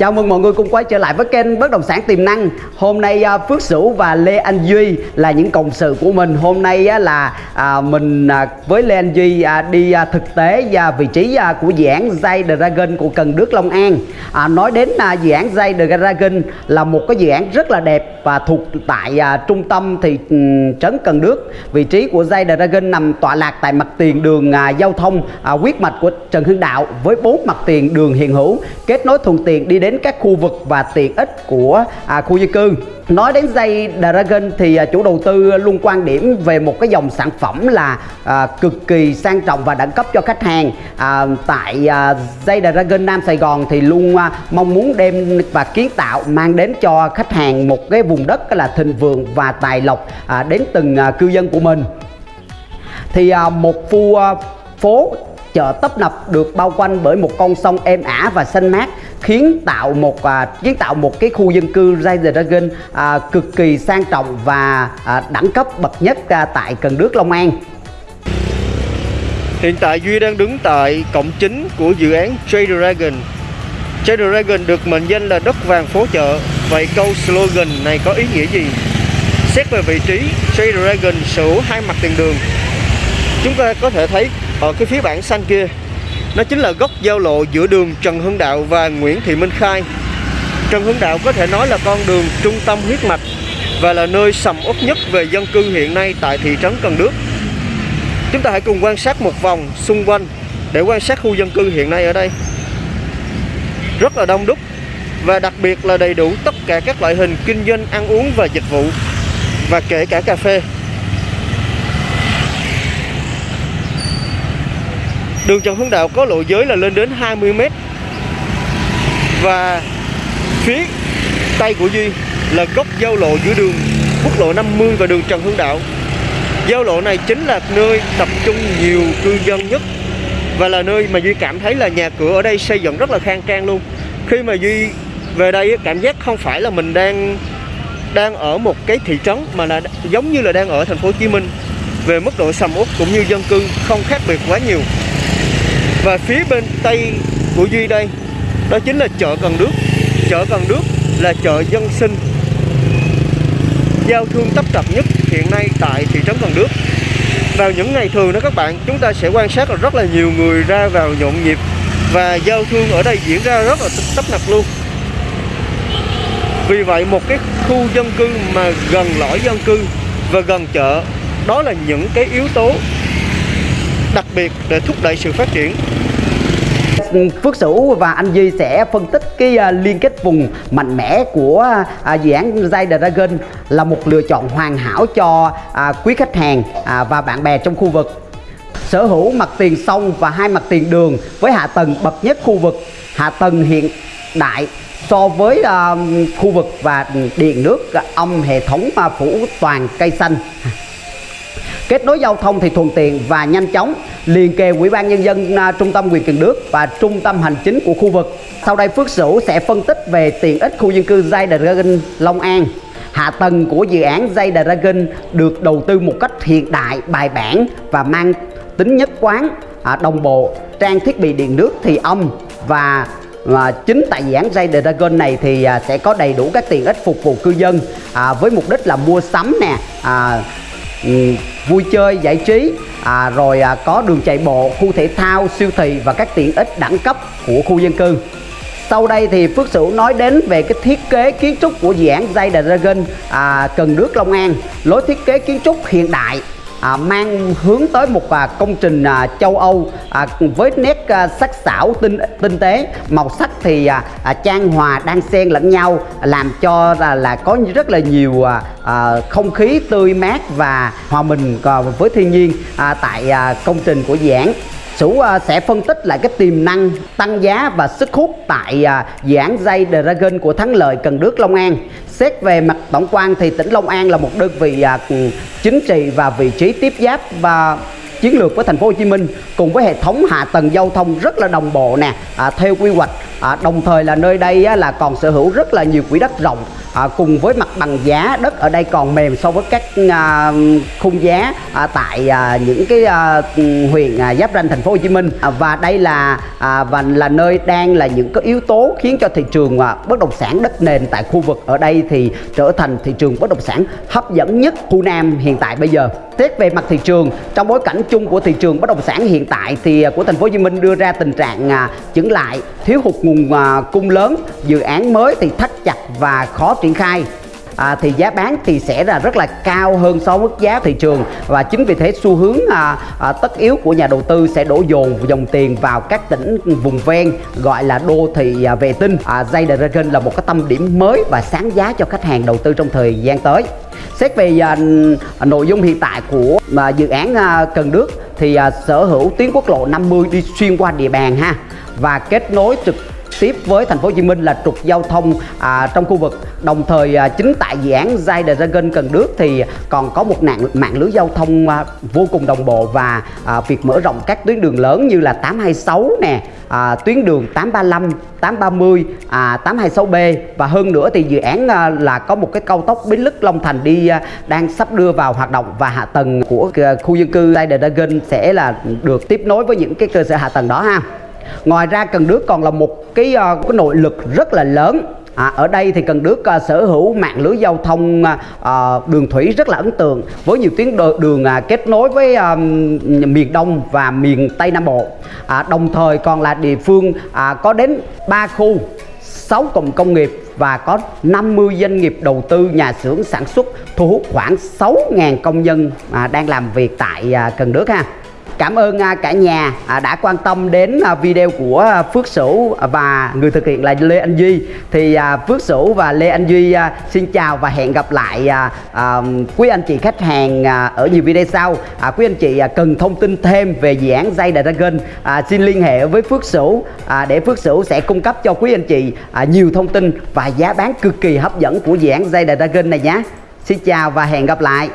Chào mừng mọi người cùng quay trở lại với kênh Bất Động Sản Tiềm Năng. Hôm nay à, Phước Sửu và Lê Anh Duy là những cộng sự của mình. Hôm nay là à, mình à, với Lê Anh Duy đi thực tế và vị trí của dự án Zay Dragon của Cần Đước Long An. Nói đến dự án Zay Dragon là một cái dự án rất là đẹp và thuộc tại trung tâm thị ừ, trấn Cần Đước. Vị trí của Zay Dragon nằm tọa lạc tại mặt tiền đường giao thông huyết mạch của Trần Hưng Đạo với bốn mặt tiền đường hiện hữu. Kết nối thuận tiện đi đến các khu vực và tiện ích của à, khu dân cư. Nói đến dây Dragon thì à, chủ đầu tư luôn quan điểm về một cái dòng sản phẩm là à, cực kỳ sang trọng và đẳng cấp cho khách hàng. À, tại à, dây Dragon Nam Sài Gòn thì luôn à, mong muốn đem và kiến tạo mang đến cho khách hàng một cái vùng đất là thịnh vượng và tài lộc à, đến từng à, cư dân của mình. Thì à, một khu à, phố chợ tấp nập được bao quanh bởi một con sông êm ả và xanh mát khiến tạo một à, kiến tạo một cái khu dân cư Rise Dragon à, cực kỳ sang trọng và à, đẳng cấp bậc nhất à, tại Cần Đước Long An. Hiện tại Duy đang đứng tại cổng chính của dự án Trader Dragon. Trader Dragon được mệnh danh là đất vàng phố chợ. Vậy câu slogan này có ý nghĩa gì? Xét về vị trí, Trader Dragon sở hữu hai mặt tiền đường. Chúng ta có thể thấy ở cái phía bảng xanh kia, nó chính là góc giao lộ giữa đường Trần Hưng Đạo và Nguyễn Thị Minh Khai. Trần Hưng Đạo có thể nói là con đường trung tâm huyết mạch và là nơi sầm uất nhất về dân cư hiện nay tại thị trấn Cần Đước. Chúng ta hãy cùng quan sát một vòng xung quanh để quan sát khu dân cư hiện nay ở đây. Rất là đông đúc và đặc biệt là đầy đủ tất cả các loại hình kinh doanh ăn uống và dịch vụ và kể cả cà phê. Đường Trần Hưng Đạo có lộ giới là lên đến 20 m và phía tay của Duy là góc giao lộ giữa đường quốc lộ 50 và đường Trần Hưng Đạo. Giao lộ này chính là nơi tập trung nhiều cư dân nhất Và là nơi mà Duy cảm thấy là nhà cửa ở đây xây dựng rất là khang trang luôn. Khi mà Duy về đây cảm giác không phải là mình đang đang ở một cái thị trấn Mà là giống như là đang ở thành phố Hồ Chí Minh, Về mức độ sầm uất cũng như dân cư không khác biệt quá nhiều. Và phía bên tây của Duy đây Đó chính là chợ Cần Đước Chợ Cần Đước là chợ dân sinh giao thương tấp tập nhất hiện nay tại thị trấn Cần Đước. Vào những ngày thường đó các bạn, chúng ta sẽ quan sát là rất là nhiều người ra vào nhộn nhịp và giao thương ở đây diễn ra rất là tấp nập luôn. Vì vậy một cái khu dân cư mà gần lõi dân cư và gần chợ đó là những cái yếu tố đặc biệt để thúc đẩy sự phát triển. Phước Sửu và anh Duy sẽ phân tích cái à, liên kết vùng mạnh mẽ của à, dự án Zay Dragon là một lựa chọn hoàn hảo cho à, quý khách hàng và bạn bè trong khu vực. Sở hữu mặt tiền sông và hai mặt tiền đường với hạ tầng bậc nhất khu vực, hạ tầng hiện đại so với khu vực và điện nước ong hệ thống phủ toàn cây xanh kết nối giao thông thì thuận tiện và nhanh chóng. Liền kề ủy ban nhân dân à, trung tâm quyền Cần Đước và trung tâm hành chính của khu vực. Sau đây Phước Sửu sẽ phân tích về tiện ích khu dân cư Zay Dragon Long An. Hạ tầng của dự án Zay Dragon được đầu tư một cách hiện đại bài bản và mang tính nhất quán à, đồng bộ. Trang thiết bị điện nước thì âm và và chính tại dự án Zay Dragon này thì à, sẽ có đầy đủ các tiện ích phục vụ cư dân à, với mục đích là mua sắm nè à, vui chơi giải trí. À, rồi à, có đường chạy bộ khu thể thao siêu thị và các tiện ích đẳng cấp của khu dân cư. Sau đây thì Phước Sửu nói đến về cái thiết kế kiến trúc của dự án Zay Dragon à, Cần Đước Long An. Lối thiết kế kiến trúc hiện đại à, mang hướng tới một à, công trình à, châu Âu à, với nét à, sắc sảo tinh tinh tế. Màu sắc thì à, à, trang hòa đan xen lẫn nhau làm cho là, là có rất là nhiều à, à, không khí tươi mát và hòa mình à, với thiên nhiên à, tại à, công trình của dự án. Sủ à, sẽ phân tích lại cái tiềm năng tăng giá và sức hút tại à, dự án dây Dragon của Thắng Lợi Cần Đước Long An. Xét về mặt tổng quan thì tỉnh Long An là một đơn vị à, chính trị và vị trí tiếp giáp và chiến lược với thành phố Hồ Chí Minh cùng với hệ thống hạ tầng giao thông rất là đồng bộ nè à, theo quy hoạch à, đồng thời là nơi đây á, là còn sở hữu rất là nhiều quỹ đất rộng à, cùng với mặt bằng giá đất ở đây còn mềm so với các à, khung giá à, tại à, những cái à, huyện à, giáp ranh thành phố Hồ Chí Minh à, và đây là à, và là nơi đang là những cái yếu tố khiến cho thị trường à, bất động sản đất nền tại khu vực ở đây thì trở thành thị trường bất động sản hấp dẫn nhất khu Nam hiện tại bây giờ. Xét về mặt thị trường, trong bối cảnh chung của thị trường bất động sản hiện tại thì à, của thành phố Hồ Chí Minh đưa ra tình trạng à, chững lại, thiếu hụt nguồn à, cung lớn, dự án mới thì thắt chặt và khó triển khai. À, thì giá bán thì sẽ là rất là cao hơn so với mức giá thị trường và chính vì thế xu hướng à, à, tất yếu của nhà đầu tư sẽ đổ dồn dòng tiền vào các tỉnh vùng ven gọi là đô thị à, vệ tinh. À, Zay Dragon là một cái tâm điểm mới và sáng giá cho khách hàng đầu tư trong thời gian tới. Xét về à, nội dung hiện tại của à, dự án à, Cần Đước thì à, sở hữu tuyến quốc lộ 50 đi xuyên qua địa bàn ha và kết nối trực tiếp với thành phố Hồ Chí Minh là trục giao thông à, trong khu vực. Đồng thời à, chính tại dự án Zay Dragon Cần Đước thì còn có một nạn mạng lưới giao thông à, vô cùng đồng bộ và à, việc mở rộng các tuyến đường lớn như là 826 nè, à, tuyến đường 835, 830, à, 826B và hơn nữa thì dự án à, là có một cái cao tốc Bến Lức Long Thành đi à, đang sắp đưa vào hoạt động và hạ tầng của à, khu dân cư Zay Dragon sẽ là được tiếp nối với những cái cơ sở hạ tầng đó ha. Ngoài ra Cần Đước còn là một cái, uh, cái nội lực rất là lớn À, ở đây thì Cần Đước uh, sở hữu mạng lưới giao thông uh, đường thủy rất là ấn tượng với nhiều tuyến đường uh, kết nối với uh, miền Đông và miền Tây Nam Bộ. À, đồng thời còn là địa phương uh, có đến 3 khu 6 cụm công nghiệp và có 50 doanh nghiệp đầu tư nhà xưởng sản xuất thu hút khoảng 6.000 công nhân à, đang làm việc tại à, Cần Đước ha. Cảm ơn à, cả nhà à, đã quan tâm đến à, video của Phước Sửu và người thực hiện là Lê Anh Duy. Thì Phước Sửu và Lê Anh Duy xin chào và hẹn gặp lại quý anh chị khách hàng ở nhiều video sau. Quý anh chị cần thông tin thêm về dự án dây Dragon xin liên hệ với Phước Sửu để Phước Sửu sẽ cung cấp cho quý anh chị nhiều thông tin và giá bán cực kỳ hấp dẫn của dự án dây Dragon này nhé. Xin chào và hẹn gặp lại.